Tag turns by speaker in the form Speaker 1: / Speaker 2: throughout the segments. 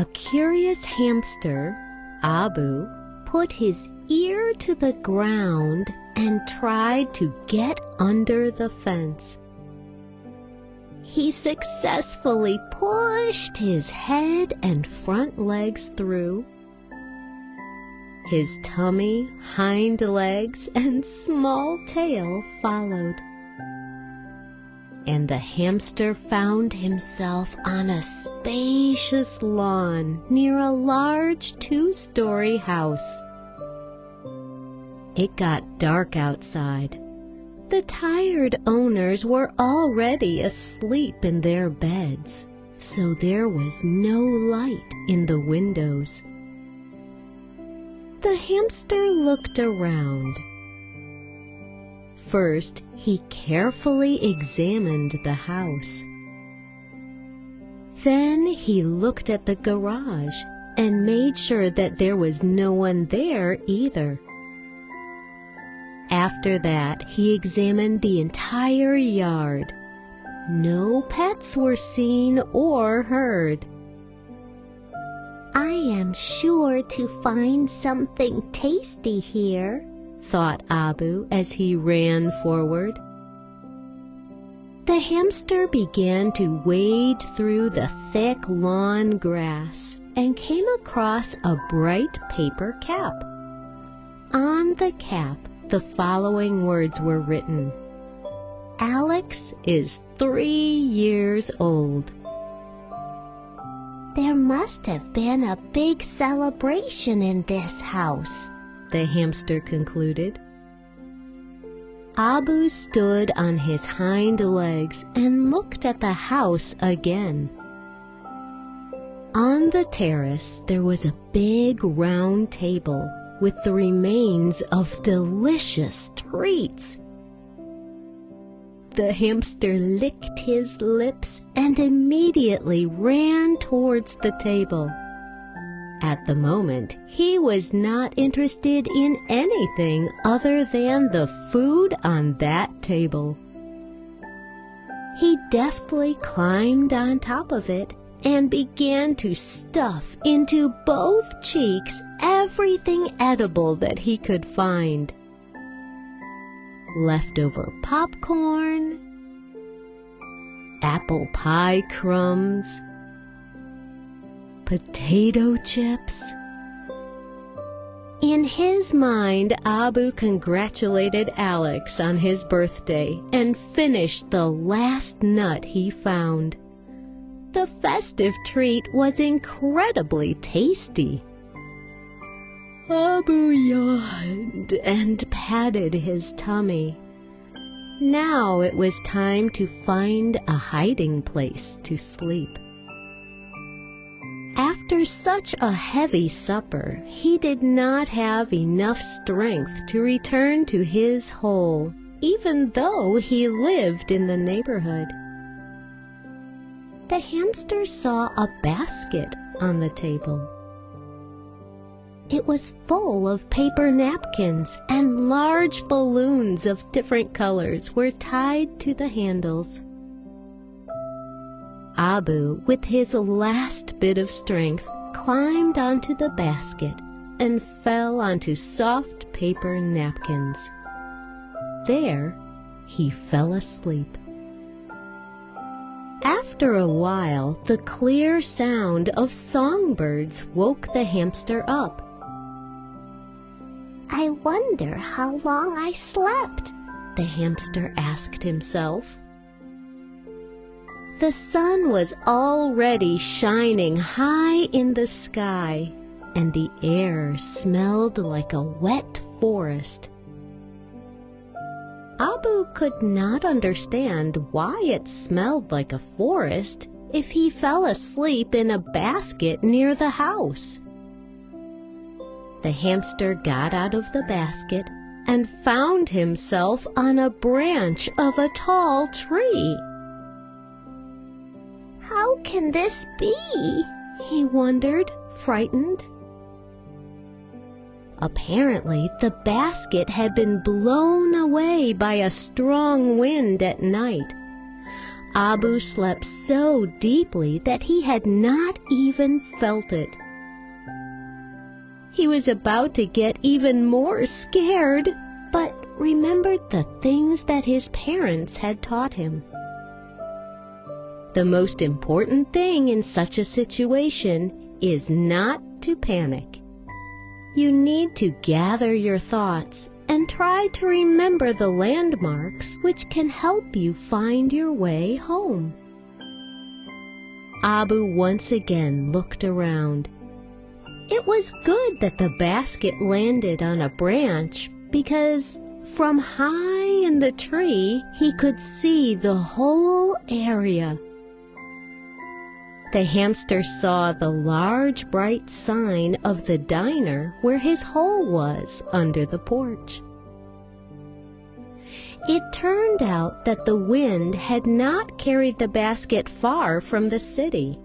Speaker 1: A curious hamster, Abu, put his ear to the ground and tried to get under the fence. He successfully pushed his head and front legs through. His tummy, hind legs, and small tail followed and the hamster found himself on a spacious lawn near a large two-story house. It got dark outside. The tired owners were already asleep in their beds, so there was no light in the windows. The hamster looked around First, he carefully examined the house. Then he looked at the garage and made sure that there was no one there either. After that, he examined the entire yard. No pets were seen or heard.
Speaker 2: I am sure to find something tasty here,
Speaker 1: thought Abu as he ran forward. The hamster began to wade through the thick lawn grass and came across a bright paper cap. On the cap, the following words were written. Alex is three years old.
Speaker 2: There must have been a big celebration in this house,
Speaker 1: the hamster concluded. Abu stood on his hind legs and looked at the house again. On the terrace there was a big round table with the remains of delicious treats. The hamster licked his lips and immediately ran towards the table. At the moment, he was not interested in anything other than the food on that table. He deftly climbed on top of it and began to stuff into both cheeks everything edible that he could find. Leftover popcorn, apple pie crumbs, potato chips. In his mind, Abu congratulated Alex on his birthday and finished the last nut he found. The festive treat was incredibly tasty. Abu yawned and patted his tummy. Now it was time to find a hiding place to sleep. After such a heavy supper, he did not have enough strength to return to his hole, even though he lived in the neighborhood. The hamster saw a basket on the table. It was full of paper napkins and large balloons of different colors were tied to the handles. Abu, with his last bit of strength, climbed onto the basket and fell onto soft paper napkins. There, he fell asleep. After a while, the clear sound of songbirds woke the hamster up.
Speaker 2: I wonder how long I slept,
Speaker 1: the hamster asked himself. The sun was already shining high in the sky, and the air smelled like a wet forest. Abu could not understand why it smelled like a forest if he fell asleep in a basket near the house. The hamster got out of the basket and found himself on a branch of a tall tree.
Speaker 2: How can this be?
Speaker 1: He wondered, frightened. Apparently, the basket had been blown away by a strong wind at night. Abu slept so deeply that he had not even felt it. He was about to get even more scared, but remembered the things that his parents had taught him. The most important thing in such a situation is not to panic. You need to gather your thoughts and try to remember the landmarks which can help you find your way home. Abu once again looked around. It was good that the basket landed on a branch because from high in the tree he could see the whole area. The hamster saw the large bright sign of the diner where his hole was under the porch. It turned out that the wind had not carried the basket far from the city.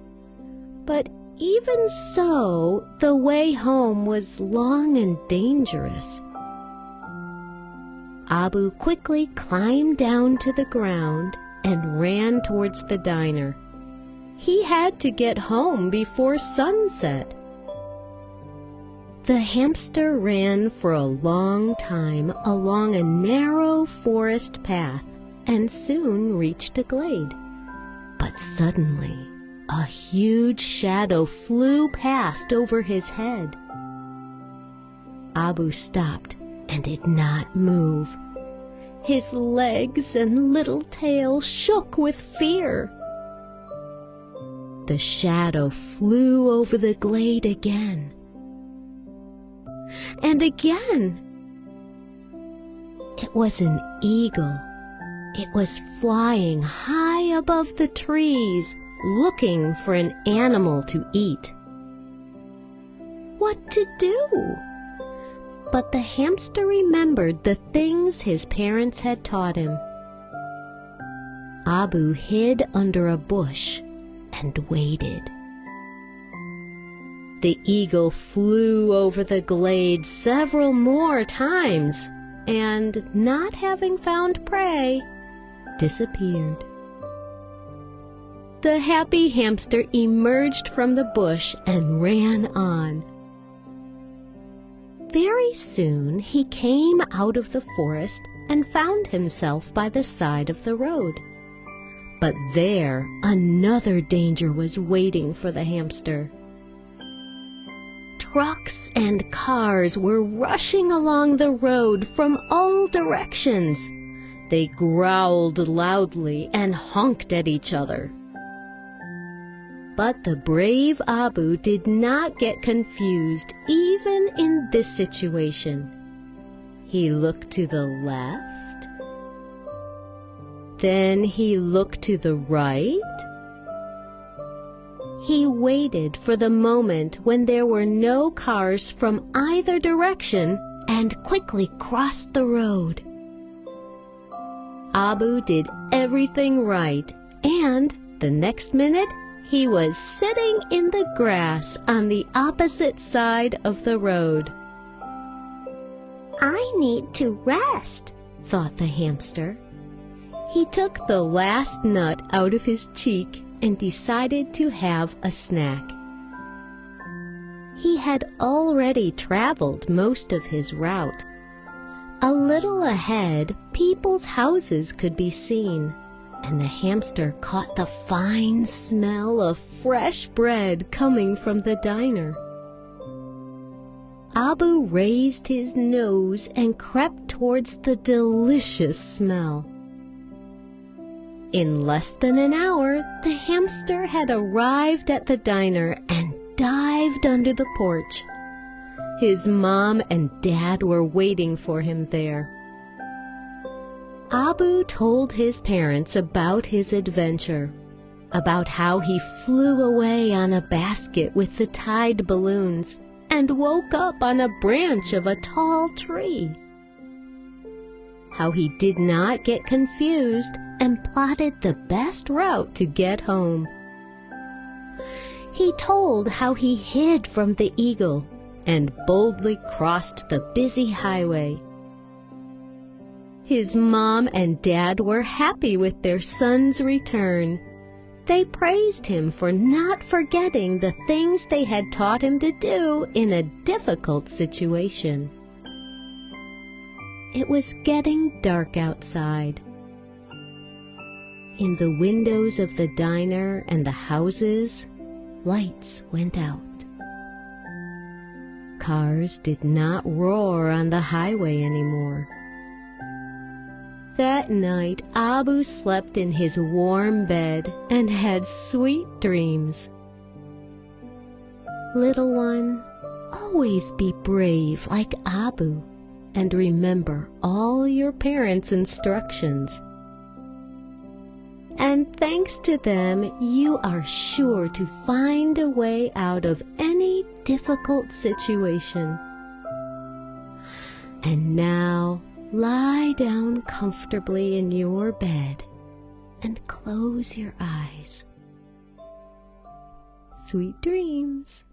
Speaker 1: But even so, the way home was long and dangerous. Abu quickly climbed down to the ground and ran towards the diner. He had to get home before sunset. The hamster ran for a long time along a narrow forest path and soon reached a glade. But suddenly, a huge shadow flew past over his head. Abu stopped and did not move. His legs and little tail shook with fear. The shadow flew over the glade again. And again. It was an eagle. It was flying high above the trees, looking for an animal to eat. What to do? But the hamster remembered the things his parents had taught him. Abu hid under a bush and waited. The eagle flew over the glade several more times and, not having found prey, disappeared. The happy hamster emerged from the bush and ran on. Very soon he came out of the forest and found himself by the side of the road. But there another danger was waiting for the hamster. Trucks and cars were rushing along the road from all directions. They growled loudly and honked at each other. But the brave Abu did not get confused even in this situation. He looked to the left then he looked to the right. He waited for the moment when there were no cars from either direction and quickly crossed the road. Abu did everything right, and the next minute he was sitting in the grass on the opposite side of the road.
Speaker 2: I need to rest, thought the hamster.
Speaker 1: He took the last nut out of his cheek and decided to have a snack. He had already traveled most of his route. A little ahead, people's houses could be seen, and the hamster caught the fine smell of fresh bread coming from the diner. Abu raised his nose and crept towards the delicious smell. In less than an hour, the hamster had arrived at the diner and dived under the porch. His mom and dad were waiting for him there. Abu told his parents about his adventure, about how he flew away on a basket with the tied balloons and woke up on a branch of a tall tree how he did not get confused and plotted the best route to get home. He told how he hid from the eagle and boldly crossed the busy highway. His mom and dad were happy with their son's return. They praised him for not forgetting the things they had taught him to do in a difficult situation. It was getting dark outside. In the windows of the diner and the houses, lights went out. Cars did not roar on the highway anymore. That night, Abu slept in his warm bed and had sweet dreams. Little one, always be brave like Abu and remember all your parents' instructions. And thanks to them, you are sure to find a way out of any difficult situation. And now, Lie down comfortably in your bed and close your eyes. Sweet dreams.